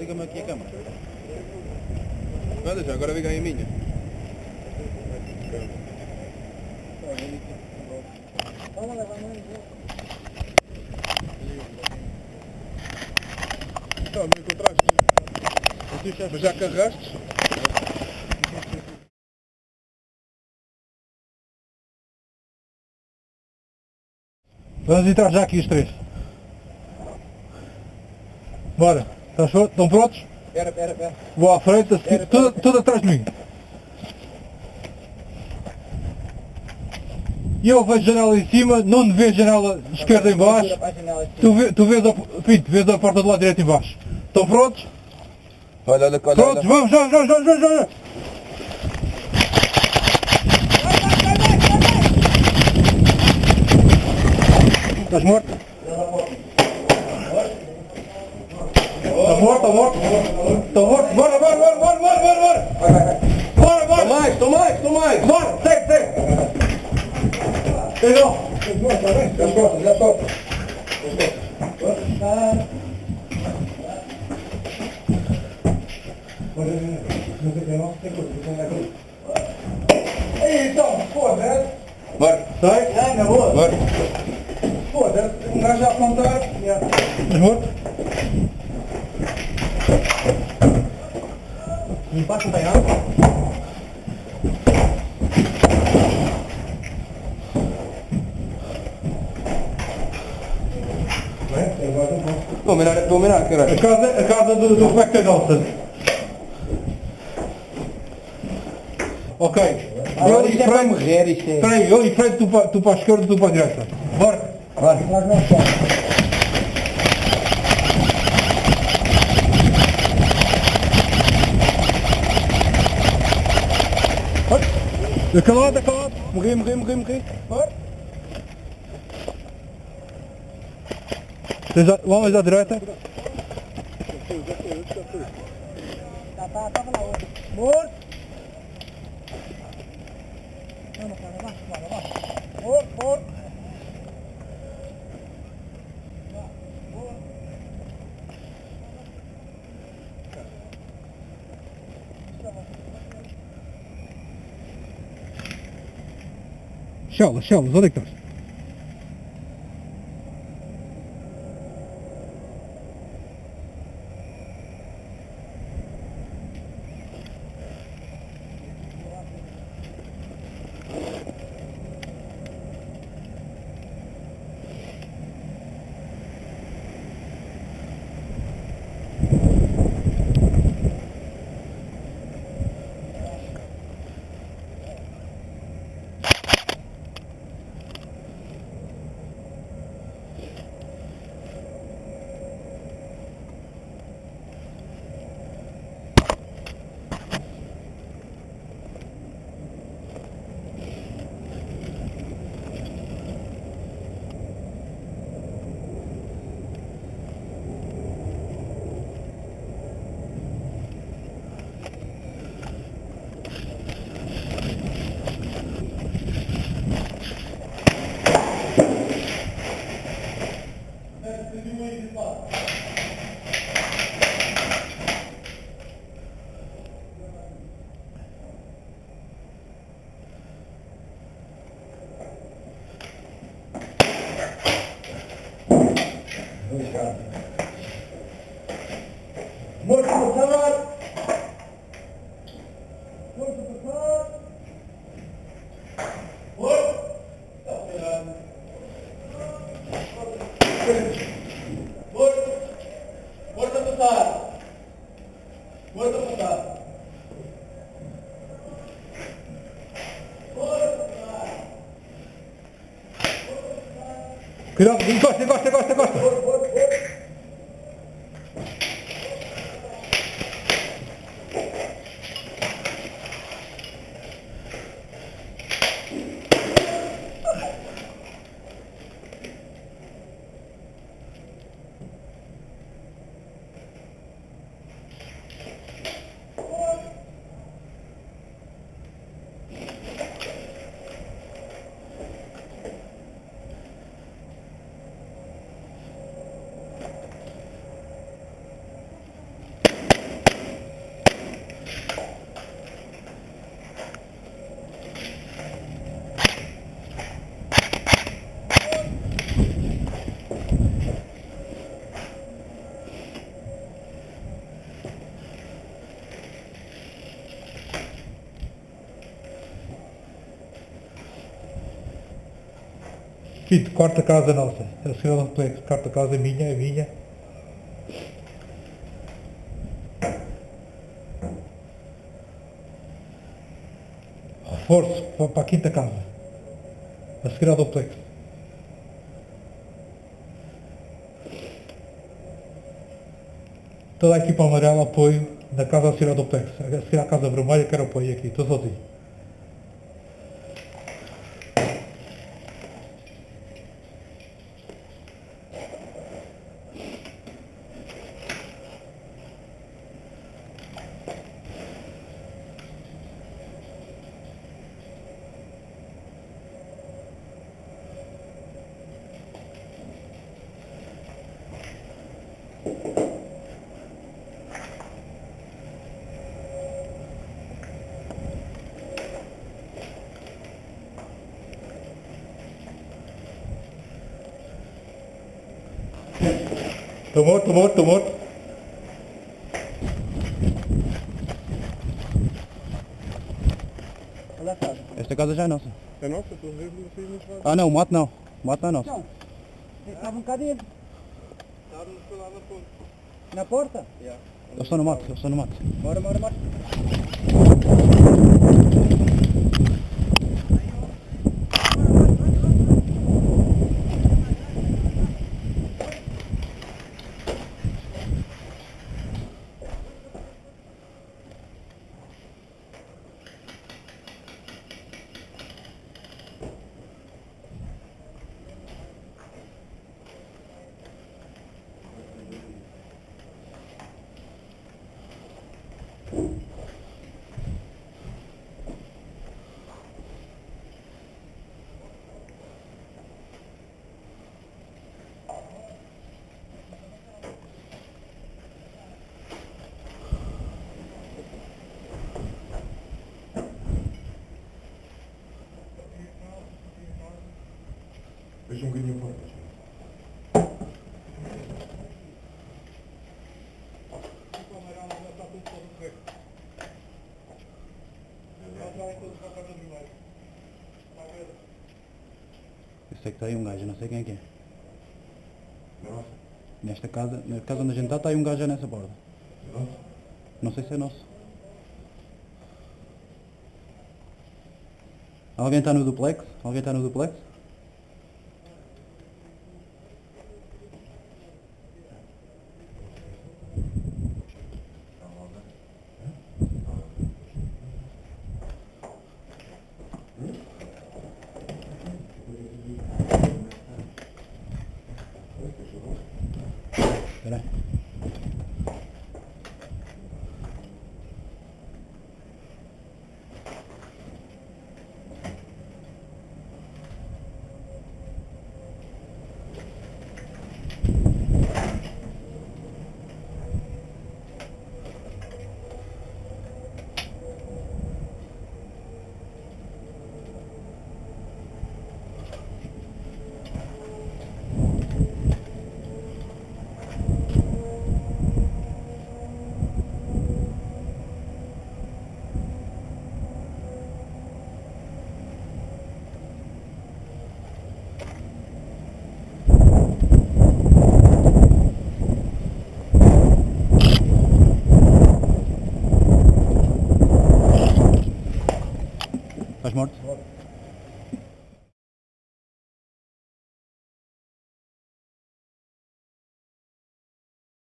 Liga-me aqui a câmera. Olha já, agora liga aí a minha. Então, não encontraste? Mas já carregaste? Vamos entrar já aqui os três. Bora. Estás pronto? Estão prontos? Espera, espera, espera. Vou à frente, a seguir, Espera, tudo, tudo atrás de mim. E eu vejo janela em cima, não vês janela esquerda em baixo. Tu, vê, tu vês, a, Pinto, vês a porta do lado direito em baixo. Estão prontos? Olha, olha, olha. Prontos, vamos, já, já, já, já, já. Estás morto? Morto, está morto? Está morto? Bora, bora, bora, bora, bora, bora, bora! Bora, bora! mais, tô mais, tô mais. Bora, segue, segue! Legal! Já estou, já estou. Então, foda-se! Bora. Sai? Ah, na boa! Bora. Foda-se, um gajo a apontar. Estás morto? Me passa bem água? Vou mirar, vou mirar, A caralho. casa, a casa do, do Roberto Nelson. Ok. Agora Eu isto e é para morrer, isto é. espera aí, eu e frente, tu para, a esquerda, tu para a direita. Bora. Bora. Daquele lado. Morri, morri, morri, morri. Bora. Tens a- Vamos à direita. Morto. Morto, morto. Chelas, Chelas, onde é que estás? Morto Cuidado, encosta, encosta, encosta, encosta! Fito, quarta casa nossa. A senhora duplex, quarta casa minha, é minha. Reforço para, a quinta casa. A seguir ao duplex. Toda a equipa amarela apoio na casa a seguir ao duplex. A seguir à casa vermelha quero apoio aqui, estou sozinho. Estou morto, estou morto, estou morto. Olha a casa. Esta casa já é nossa. É nossa, estou sei muito bem. Ah não, o mato não. O mato não é nosso. Não. Estava um bocado dentro. Estávamos lá na ponte. Na porta? Eles estão no mato, eles estão no mato. Bora, bora, bora. Deixa um bocadinho fora. Eu sei que está aí um gajo, não sei quem é que é. Nossa, Nesta casa, na casa onde a gente está, está aí um gajo já nessa borda. nossa. Não sei se é nosso. Alguém está no duplex? Alguém está no duplex?